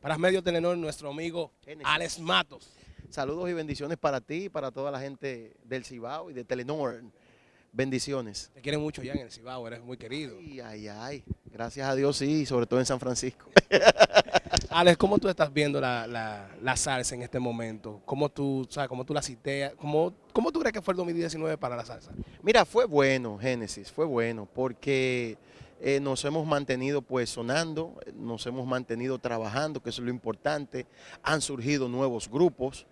Para Medio Telenor, nuestro amigo Alex Matos. Saludos y bendiciones para ti y para toda la gente del Cibao y de Telenor. Bendiciones. Te quieren mucho ya en el Cibao, eres muy querido. Ay, ay, ay. Gracias a Dios, sí, sobre todo en San Francisco. Alex, ¿cómo tú estás viendo la, salsa en este momento? ¿Cómo tú, sabes, cómo tú la citeas? ¿Cómo, ¿Cómo tú crees que fue el 2019 para la salsa? Mira, fue bueno, Génesis, fue bueno, porque eh, nos hemos mantenido pues sonando, nos hemos mantenido trabajando, que eso es lo importante. Han surgido nuevos grupos.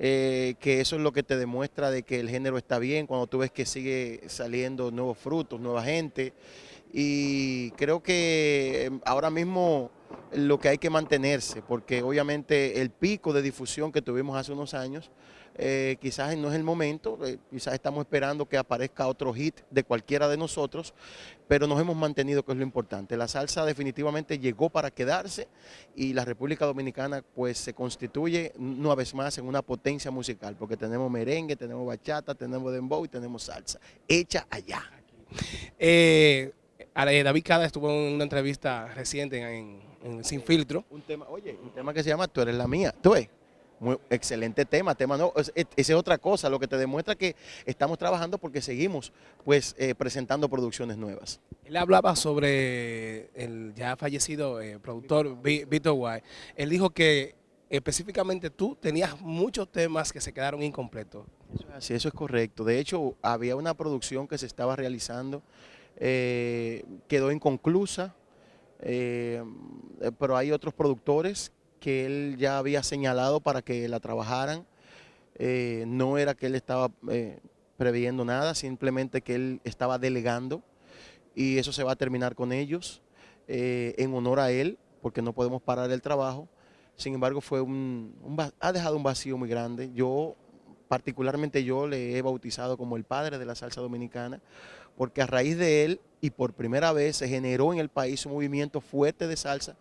Eh, que eso es lo que te demuestra de que el género está bien, cuando tú ves que sigue saliendo nuevos frutos, nueva gente. Y creo que em, ahora mismo lo que hay que mantenerse, porque obviamente el pico de difusión que tuvimos hace unos años, eh, quizás no es el momento, eh, quizás estamos esperando que aparezca otro hit de cualquiera de nosotros, pero nos hemos mantenido, que es lo importante. La salsa definitivamente llegó para quedarse y la República Dominicana pues se constituye una vez más en una potencia musical, porque tenemos merengue, tenemos bachata, tenemos dembow y tenemos salsa, hecha allá. Eh, David Cada estuvo en una entrevista reciente en sin filtro. Un tema, oye, un tema que se llama Tú eres la mía. Tú ves, muy excelente tema, tema no, esa es otra cosa, lo que te demuestra que estamos trabajando porque seguimos pues eh, presentando producciones nuevas. Él hablaba sobre el ya fallecido eh, productor Víctor White. Él dijo que específicamente tú tenías muchos temas que se quedaron incompletos. Eso eso es correcto. De hecho, había una producción que se estaba realizando, eh, quedó inconclusa, eh, pero hay otros productores que él ya había señalado para que la trabajaran. Eh, no era que él estaba eh, previendo nada, simplemente que él estaba delegando y eso se va a terminar con ellos en honor a él, porque no podemos parar el trabajo. Sin embargo, fue un, ha dejado un vacío muy grande. Yo, particularmente yo, le he bautizado como el padre de la salsa dominicana, porque a raíz de él y por primera vez se generó en el país un movimiento fuerte de salsa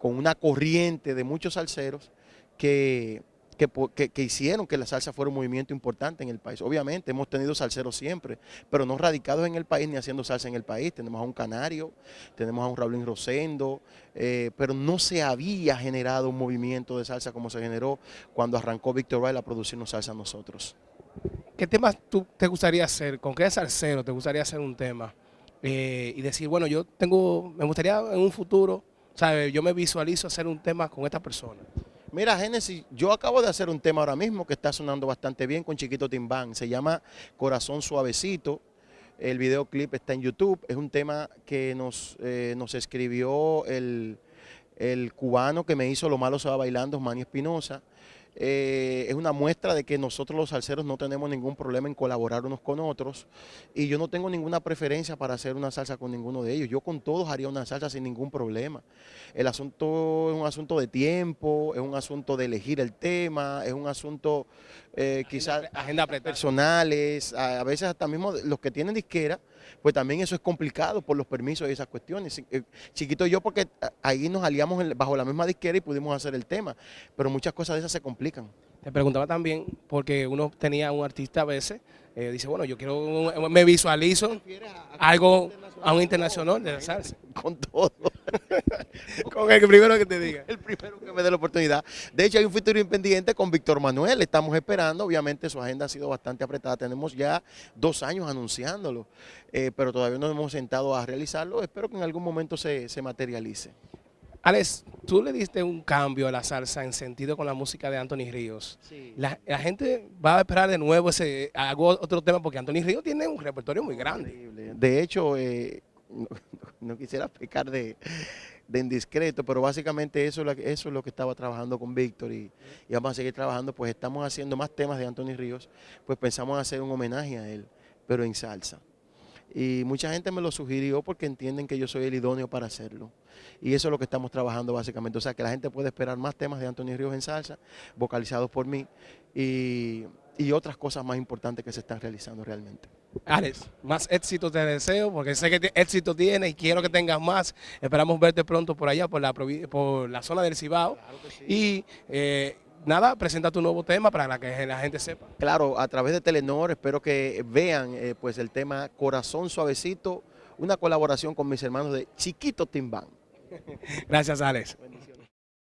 con una corriente de muchos salseros que, que, hicieron que la salsa fuera un movimiento importante en el país. Obviamente hemos tenido salseros siempre, pero no radicados en el país ni haciendo salsa en el país. Tenemos a un Canario, tenemos a un Raulín Rosendo, eh, pero no se había generado un movimiento de salsa como se generó cuando arrancó Víctor Bail a producirnos salsa a nosotros. ¿Qué temas tú te gustaría hacer? ¿Con qué salsero te gustaría hacer un tema? Eh, y decir, bueno, yo tengo, me gustaría en un futuro, ¿sabes? Yo me visualizo hacer un tema con esta persona. Mira, Génesis, yo acabo de hacer un tema ahora mismo que está sonando bastante bien con Chiquito Timbán. Se llama Corazón Suavecito. El videoclip está en YouTube. Es un tema que nos, eh, nos escribió el, el cubano que me hizo Lo Malo se bailando, Manny Espinosa. Eh, es una muestra de que nosotros los salseros no tenemos ningún problema en colaborar unos con otros y yo no tengo ninguna preferencia para hacer una salsa con ninguno de ellos. Yo con todos haría una salsa sin ningún problema. El asunto es un asunto de tiempo, es un asunto de elegir el tema, es un asunto eh, quizás agenda personales, a, veces hasta mismo los que tienen disquera, pues también eso es complicado por los permisos y esas cuestiones. Eh, chiquito yo porque ahí nos aliamos bajo la misma disquera y pudimos hacer el tema, pero muchas cosas de esas se complican. Te preguntaba también, porque uno tenía un artista a veces, eh, dice, bueno, yo quiero, me visualizo algo a un internacional de la salsa. Con todo. con el primero que te diga. El primero que me dé la oportunidad. De hecho, hay un futuro independiente con Víctor Manuel. Estamos esperando. Obviamente, su agenda ha sido bastante apretada. Tenemos ya dos años anunciándolo, eh, pero todavía no nos hemos sentado a realizarlo. Espero que en algún momento se, materialice. Alex, tú le diste un cambio a la salsa en sentido con la música de Anthony Ríos. La, gente va a esperar de nuevo ese hago otro tema porque Anthony Ríos tiene un repertorio muy grande. De hecho, eh, no, quisiera pecar de, indiscreto, pero básicamente eso, eso es lo que estaba trabajando con Víctor y, vamos a seguir trabajando, pues estamos haciendo más temas de Anthony Ríos, pues pensamos hacer un homenaje a él, pero en salsa. Y mucha gente me lo sugirió porque entienden que yo soy el idóneo para hacerlo. Y eso es lo que estamos trabajando básicamente. O sea, que la gente puede esperar más temas de Anthony Ríos en salsa, vocalizados por mí, y, y otras cosas más importantes que se están realizando realmente. Alex, más éxito te deseo, porque sé que éxito tienes y quiero que tengas más. Esperamos verte pronto por allá, por la, por la zona del Cibao. Y eh, nada, presenta tu nuevo tema para que la gente sepa. Claro, a través de Telenor espero que vean eh, pues el tema Corazón Suavecito, una colaboración con mis hermanos de Chiquito Timbán. Gracias, Alex.